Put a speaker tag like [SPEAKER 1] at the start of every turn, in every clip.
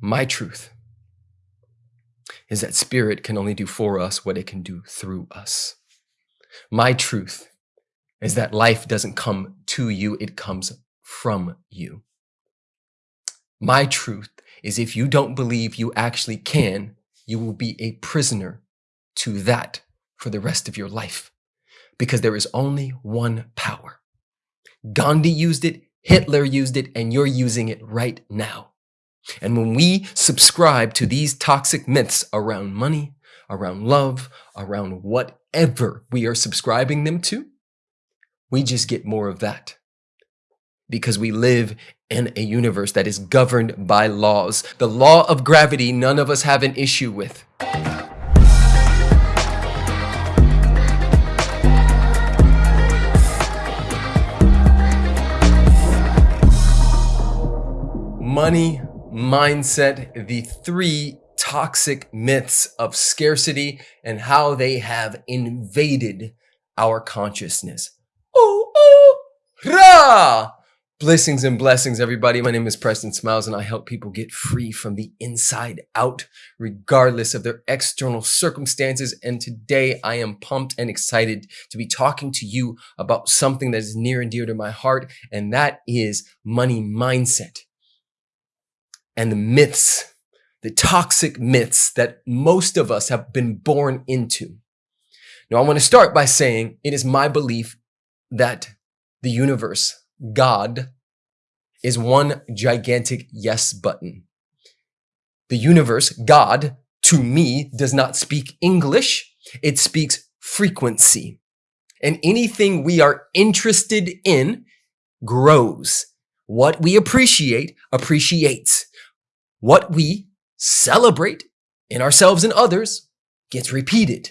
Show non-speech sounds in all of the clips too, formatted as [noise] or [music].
[SPEAKER 1] My truth is that spirit can only do for us what it can do through us. My truth is that life doesn't come to you, it comes from you. My truth is if you don't believe you actually can, you will be a prisoner to that for the rest of your life because there is only one power. Gandhi used it, Hitler used it, and you're using it right now. And when we subscribe to these toxic myths around money, around love, around whatever we are subscribing them to, we just get more of that. Because we live in a universe that is governed by laws. The law of gravity, none of us have an issue with. Money mindset, the three toxic myths of scarcity and how they have invaded our consciousness. Oh, oh, rah! Blessings and blessings, everybody. My name is Preston Smiles, and I help people get free from the inside out, regardless of their external circumstances. And today I am pumped and excited to be talking to you about something that is near and dear to my heart, and that is money mindset and the myths, the toxic myths that most of us have been born into. Now, I want to start by saying it is my belief that the universe God is one gigantic yes button. The universe, God, to me, does not speak English. It speaks frequency. And anything we are interested in grows. What we appreciate appreciates. What we celebrate in ourselves and others gets repeated.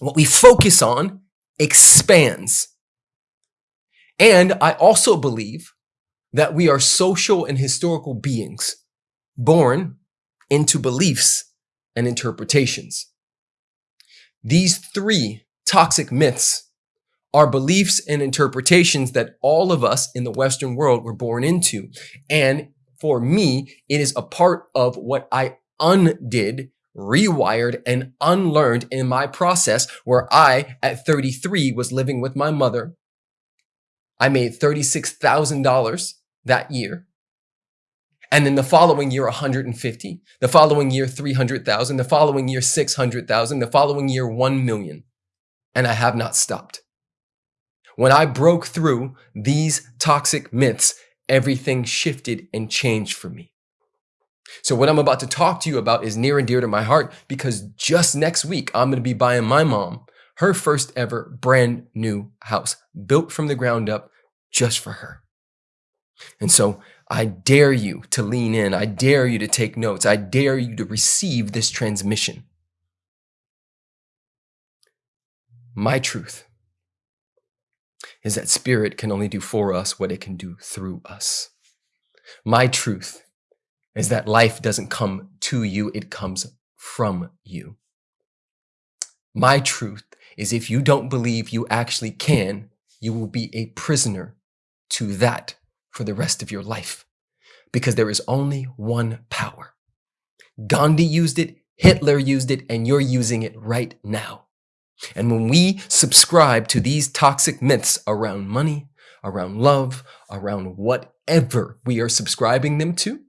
[SPEAKER 1] What we focus on expands. And I also believe that we are social and historical beings born into beliefs and interpretations. These three toxic myths are beliefs and interpretations that all of us in the Western world were born into. And for me, it is a part of what I undid rewired and unlearned in my process where I, at 33, was living with my mother I made $36,000 that year. And then the following year, 150, the following year, 300,000, the following year, 600,000, the following year, 1 million. And I have not stopped. When I broke through these toxic myths, everything shifted and changed for me. So what I'm about to talk to you about is near and dear to my heart because just next week, I'm going to be buying my mom her first ever brand new house built from the ground up just for her. And so I dare you to lean in. I dare you to take notes. I dare you to receive this transmission. My truth is that spirit can only do for us what it can do through us. My truth is that life doesn't come to you, it comes from you. My truth is if you don't believe you actually can, you will be a prisoner to that for the rest of your life because there is only one power. Gandhi used it, Hitler used it, and you're using it right now. And when we subscribe to these toxic myths around money, around love, around whatever we are subscribing them to,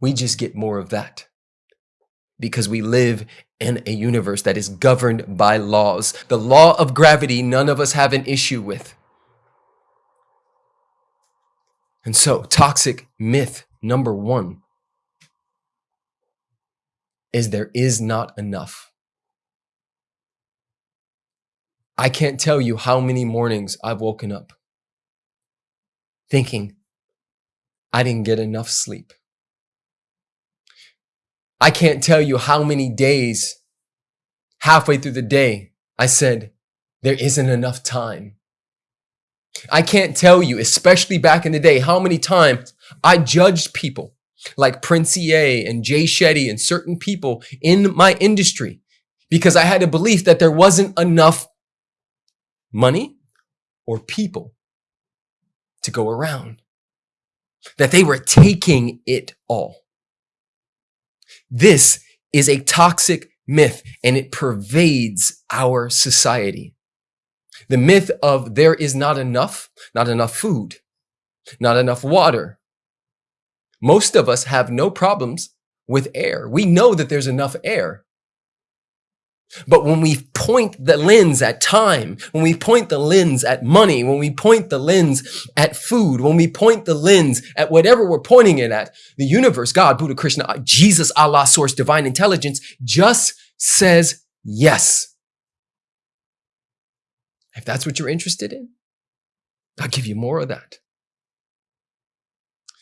[SPEAKER 1] we just get more of that because we live in a universe that is governed by laws. The law of gravity, none of us have an issue with. And so, toxic myth number one is there is not enough. I can't tell you how many mornings I've woken up thinking I didn't get enough sleep. I can't tell you how many days halfway through the day I said, there isn't enough time. I can't tell you, especially back in the day, how many times I judged people like Prince EA and Jay Shetty and certain people in my industry because I had a belief that there wasn't enough money or people to go around, that they were taking it all. This is a toxic myth and it pervades our society. The myth of there is not enough, not enough food, not enough water. Most of us have no problems with air. We know that there's enough air. But when we point the lens at time, when we point the lens at money, when we point the lens at food, when we point the lens at whatever we're pointing it at, the universe, God, Buddha, Krishna, Jesus, Allah, source, divine intelligence just says yes. If that's what you're interested in, I'll give you more of that.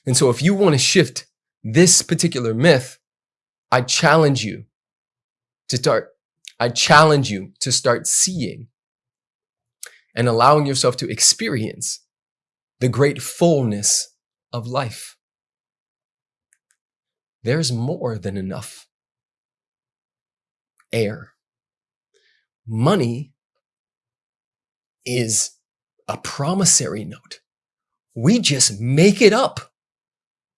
[SPEAKER 1] And so if you want to shift this particular myth, I challenge you to start I challenge you to start seeing and allowing yourself to experience the great fullness of life. There's more than enough air. Money is a promissory note. We just make it up.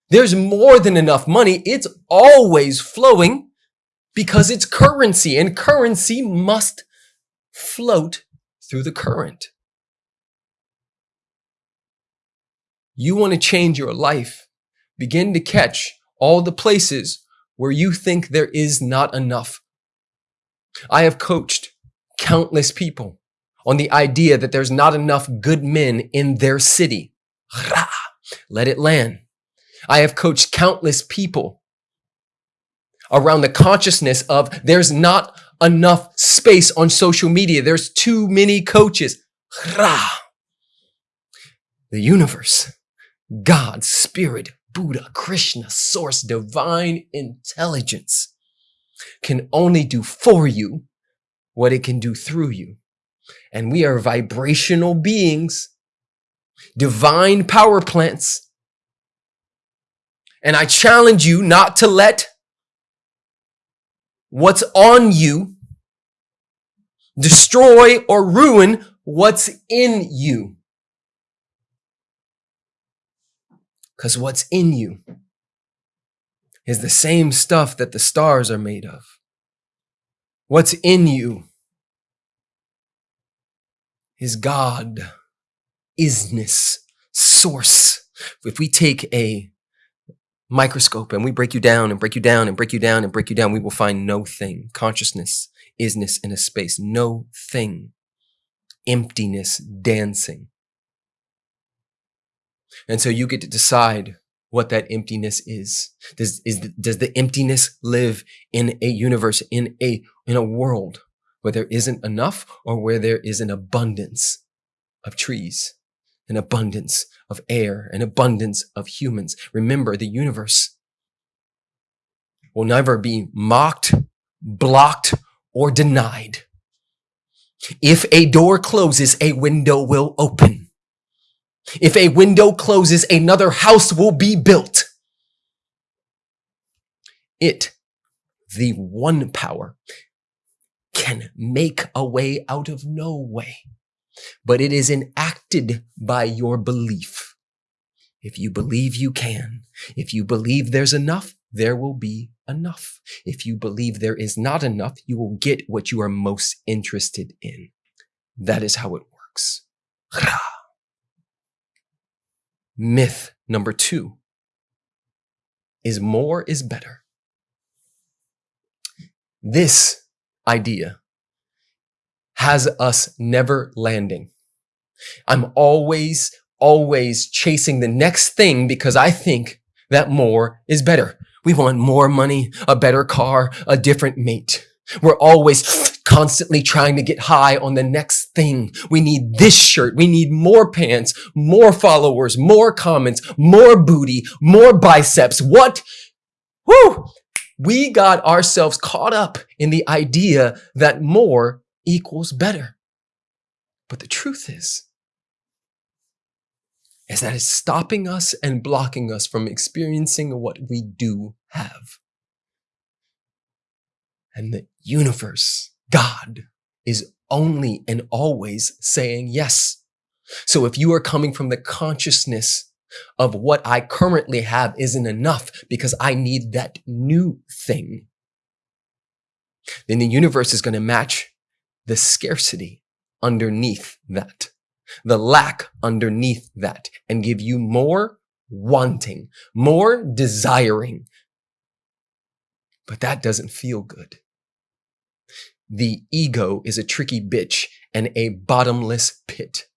[SPEAKER 1] There's more than enough money. It's always flowing because it's currency and currency must float through the current. You want to change your life. Begin to catch all the places where you think there is not enough. I have coached countless people on the idea that there's not enough good men in their city. Let it land. I have coached countless people around the consciousness of there's not enough space on social media. There's too many coaches. The universe, God, spirit, Buddha, Krishna, source, divine intelligence can only do for you what it can do through you. And we are vibrational beings, divine power plants. And I challenge you not to let what's on you, destroy or ruin what's in you. Because what's in you is the same stuff that the stars are made of. What's in you is God, isness, source. If we take a microscope and we break you down and break you down and break you down and break you down, we will find no thing. Consciousness, isness in a space, no thing. Emptiness dancing. And so you get to decide what that emptiness is. Does, is, does the emptiness live in a universe, in a, in a world where there isn't enough or where there is an abundance of trees, an abundance of air, an abundance of humans. Remember, the universe will never be mocked, blocked, or denied. If a door closes, a window will open. If a window closes, another house will be built. It, the one power, can make a way out of no way but it is enacted by your belief. If you believe you can, if you believe there's enough, there will be enough. If you believe there is not enough, you will get what you are most interested in. That is how it works. Myth number two is more is better. This idea has us never landing. I'm always, always chasing the next thing because I think that more is better. We want more money, a better car, a different mate. We're always constantly trying to get high on the next thing. We need this shirt. We need more pants, more followers, more comments, more booty, more biceps. What? Whoo! We got ourselves caught up in the idea that more equals better. But the truth is, is that it's stopping us and blocking us from experiencing what we do have. And the universe, God, is only and always saying yes. So if you are coming from the consciousness of what I currently have isn't enough because I need that new thing, then the universe is going to match the scarcity underneath that, the lack underneath that, and give you more wanting, more desiring. But that doesn't feel good. The ego is a tricky bitch and a bottomless pit.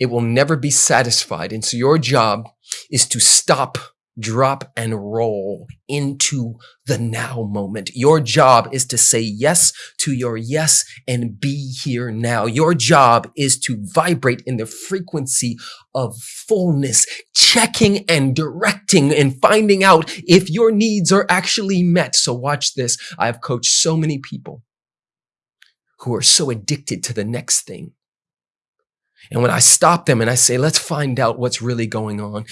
[SPEAKER 1] It will never be satisfied. And so your job is to stop, drop, and roll into the now moment. Your job is to say yes to your yes and be here now. Your job is to vibrate in the frequency of fullness, checking and directing and finding out if your needs are actually met. So watch this. I've coached so many people who are so addicted to the next thing and when I stop them and I say, let's find out what's really going on.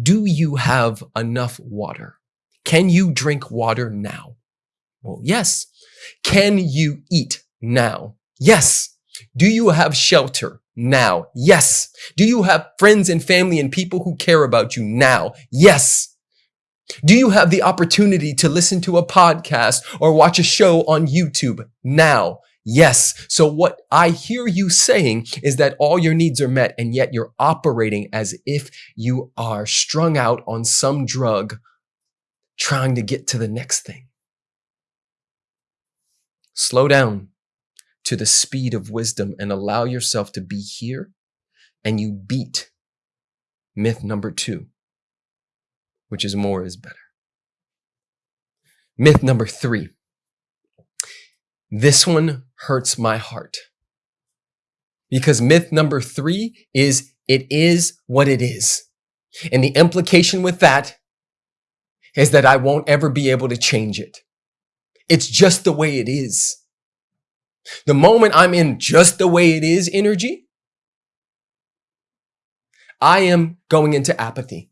[SPEAKER 1] Do you have enough water? Can you drink water now? Well, yes. Can you eat now? Yes. Do you have shelter now? Yes. Do you have friends and family and people who care about you now? Yes. Do you have the opportunity to listen to a podcast or watch a show on YouTube now? Yes. So what I hear you saying is that all your needs are met and yet you're operating as if you are strung out on some drug trying to get to the next thing. Slow down to the speed of wisdom and allow yourself to be here and you beat myth number two, which is more is better. Myth number three this one hurts my heart. Because myth number three is it is what it is. And the implication with that is that I won't ever be able to change it. It's just the way it is. The moment I'm in just the way it is energy, I am going into apathy.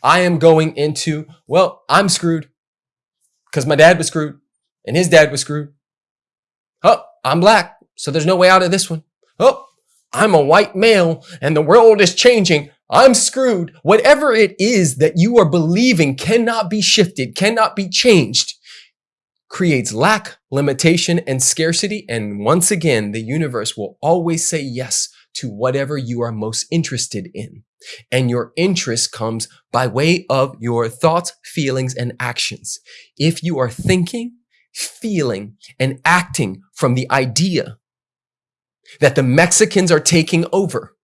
[SPEAKER 1] I am going into, well, I'm screwed because my dad was screwed and his dad was screwed Oh, I'm black, so there's no way out of this one. Oh, I'm a white male and the world is changing. I'm screwed. Whatever it is that you are believing cannot be shifted, cannot be changed, creates lack, limitation, and scarcity. And once again, the universe will always say yes to whatever you are most interested in. And your interest comes by way of your thoughts, feelings, and actions. If you are thinking, feeling, and acting from the idea that the Mexicans are taking over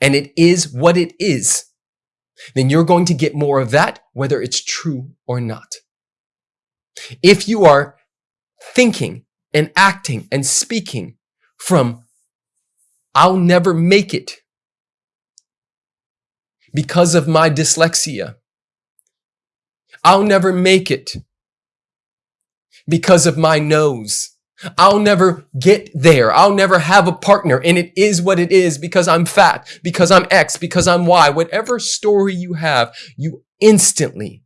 [SPEAKER 1] and it is what it is, then you're going to get more of that, whether it's true or not. If you are thinking and acting and speaking from, I'll never make it because of my dyslexia. I'll never make it because of my nose. I'll never get there. I'll never have a partner. And it is what it is because I'm fat, because I'm X, because I'm Y. Whatever story you have, you instantly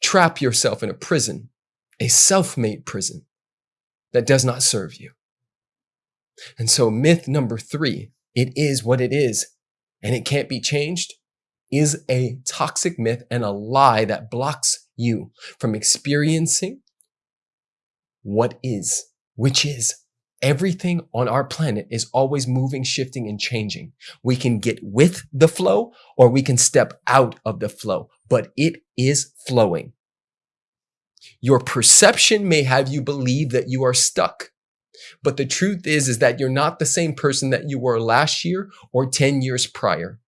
[SPEAKER 1] trap yourself in a prison, a self-made prison that does not serve you. And so myth number three, it is what it is and it can't be changed is a toxic myth and a lie that blocks you from experiencing what is, which is everything on our planet is always moving, shifting, and changing. We can get with the flow or we can step out of the flow, but it is flowing. Your perception may have you believe that you are stuck. But the truth is, is that you're not the same person that you were last year or 10 years prior.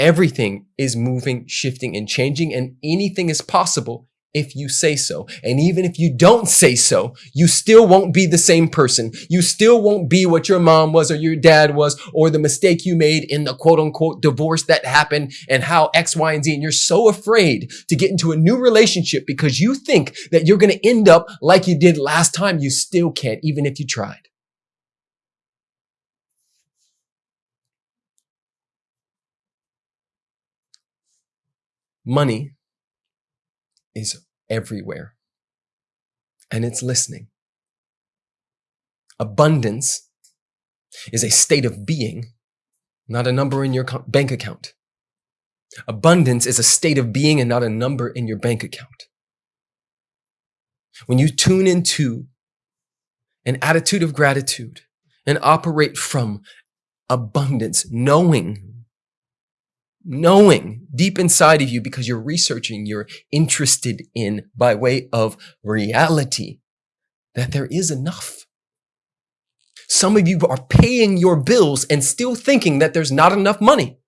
[SPEAKER 1] Everything is moving, shifting, and changing, and anything is possible if you say so. And even if you don't say so, you still won't be the same person. You still won't be what your mom was or your dad was or the mistake you made in the quote unquote divorce that happened and how X, Y, and Z. And you're so afraid to get into a new relationship because you think that you're going to end up like you did last time. You still can't, even if you tried. Money is everywhere and it's listening. Abundance is a state of being, not a number in your bank account. Abundance is a state of being and not a number in your bank account. When you tune into an attitude of gratitude and operate from abundance, knowing, knowing deep inside of you because you're researching, you're interested in by way of reality that there is enough. Some of you are paying your bills and still thinking that there's not enough money.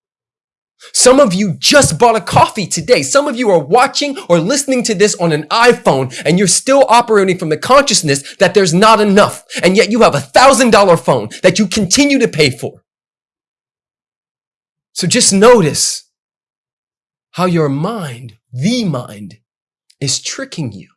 [SPEAKER 1] Some of you just bought a coffee today. Some of you are watching or listening to this on an iPhone and you're still operating from the consciousness that there's not enough. And yet you have a thousand dollar phone that you continue to pay for. So just notice how your mind, the mind, is tricking you.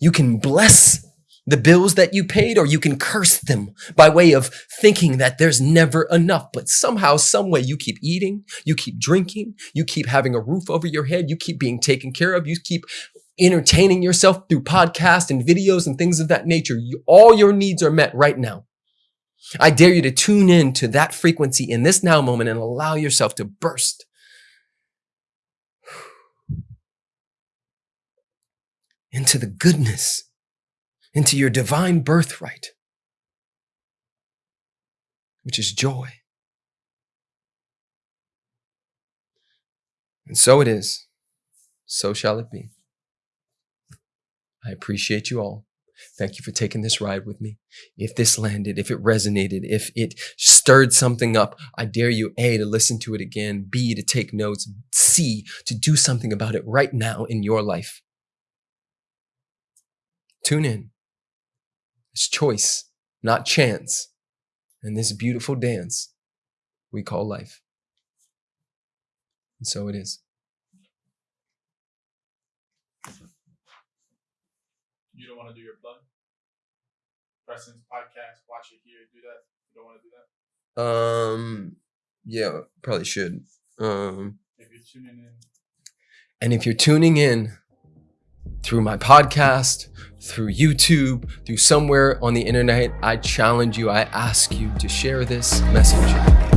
[SPEAKER 1] You can bless the bills that you paid or you can curse them by way of thinking that there's never enough. But somehow, some way you keep eating, you keep drinking, you keep having a roof over your head, you keep being taken care of, you keep entertaining yourself through podcasts and videos and things of that nature. You, all your needs are met right now. I dare you to tune in to that frequency in this now moment and allow yourself to burst [sighs] into the goodness into your divine birthright, which is joy. And so it is. So shall it be. I appreciate you all. Thank you for taking this ride with me. If this landed, if it resonated, if it stirred something up, I dare you A, to listen to it again, B, to take notes, C, to do something about it right now in your life. Tune in. It's choice, not chance. And this beautiful dance we call life. And so it is.
[SPEAKER 2] You don't want to do your plug? Preston's podcast, watch it here, do that. You don't want to do that?
[SPEAKER 1] Um, yeah, probably should. Um,
[SPEAKER 2] if you're tuning in.
[SPEAKER 1] And if you're tuning in through my podcast, through YouTube, through somewhere on the internet, I challenge you, I ask you to share this message.